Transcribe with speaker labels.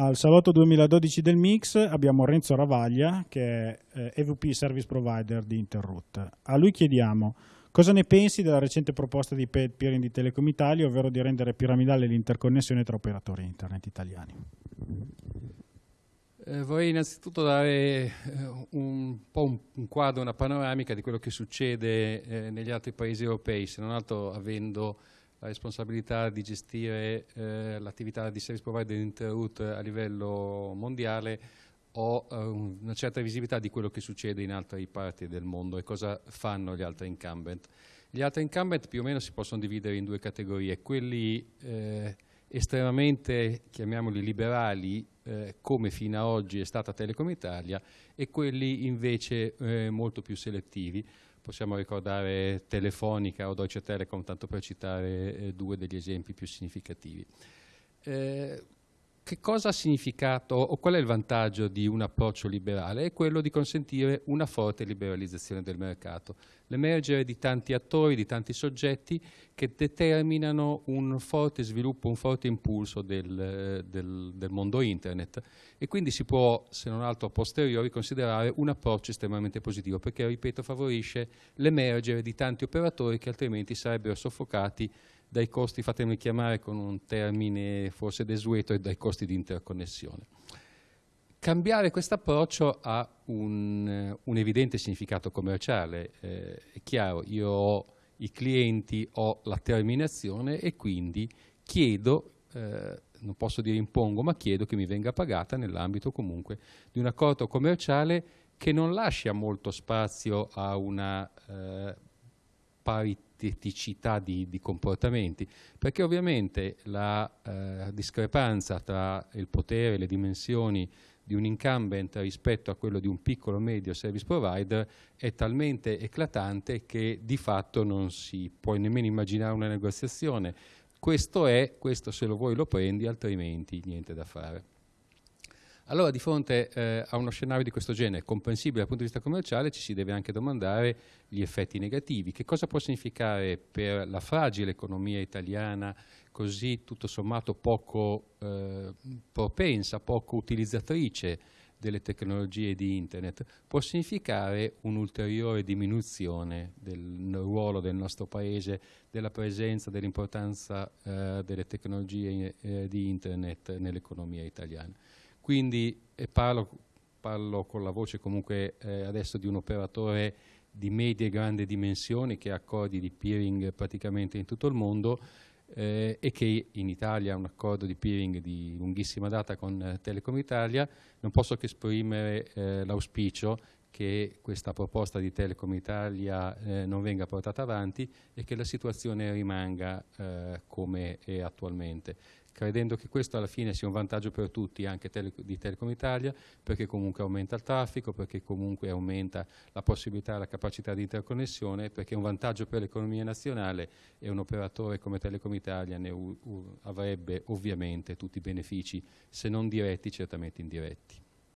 Speaker 1: Al salotto 2012 del Mix abbiamo Renzo Ravaglia che è eh, EVP Service Provider di Interroute. A lui chiediamo cosa ne pensi della recente proposta di peering di Telecom Italia, ovvero di rendere piramidale l'interconnessione tra operatori internet italiani.
Speaker 2: Eh, vorrei innanzitutto dare eh, un po' un, un, quadro, una panoramica di quello che succede eh, negli altri paesi europei, se non altro avendo la responsabilità di gestire eh, l'attività di service provider di Interroute a livello mondiale ho eh, una certa visibilità di quello che succede in altre parti del mondo e cosa fanno gli altri incumbent. Gli altri incumbent più o meno si possono dividere in due categorie, quelli eh, estremamente, chiamiamoli liberali, eh, come fino ad oggi è stata Telecom Italia, e quelli invece eh, molto più selettivi possiamo ricordare Telefonica o Deutsche Telekom, tanto per citare eh, due degli esempi più significativi. Eh, che cosa ha significato o qual è il vantaggio di un approccio liberale? È quello di consentire una forte liberalizzazione del mercato, l'emergere di tanti attori, di tanti soggetti che determinano un forte sviluppo, un forte impulso del, del, del mondo internet e quindi si può, se non altro a posteriori, considerare un approccio estremamente positivo perché, ripeto, favorisce l'emergere di tanti operatori che altrimenti sarebbero soffocati dai costi, fatemi chiamare con un termine forse desueto, dai costi di interconnessione. Cambiare questo approccio ha un, un, evidente significato commerciale, eh, è chiaro, io ho i clienti, ho la terminazione e quindi chiedo, eh, non posso dire impongo, ma chiedo che mi venga pagata nell'ambito comunque di un accordo commerciale che non lascia molto spazio a una eh, parità eticità di, di, comportamenti, perché ovviamente la eh, discrepanza tra il potere e le dimensioni di un incumbent rispetto a quello di un piccolo medio service provider è talmente eclatante che di fatto non si può nemmeno immaginare una negoziazione. Questo è, questo se lo vuoi lo prendi, altrimenti niente da fare. Allora di fronte eh, a uno scenario di questo genere, comprensibile dal punto di vista commerciale, ci si deve anche domandare gli effetti negativi. Che cosa può significare per la fragile economia italiana, così tutto sommato poco eh, propensa, poco utilizzatrice delle tecnologie di Internet, può significare un'ulteriore diminuzione del ruolo del nostro Paese, della presenza, dell'importanza eh, delle tecnologie eh, di Internet nell'economia italiana. Quindi parlo, parlo, con la voce comunque eh, adesso di un operatore di medie e grandi dimensioni che ha accordi di peering praticamente in tutto il mondo eh, e che in Italia ha un accordo di peering di lunghissima data con eh, Telecom Italia, non posso che esprimere eh, l'auspicio che questa proposta di Telecom Italia eh, non venga portata avanti e che la situazione rimanga eh, come è attualmente credendo che questo alla fine sia un vantaggio per tutti, anche tele, di Telecom Italia, perché comunque aumenta il traffico, perché comunque aumenta la possibilità e la capacità di interconnessione, perché è un vantaggio per l'economia nazionale e un operatore come Telecom Italia ne avrebbe ovviamente tutti i benefici, se non diretti, certamente indiretti.